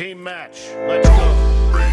Team match. Let's go.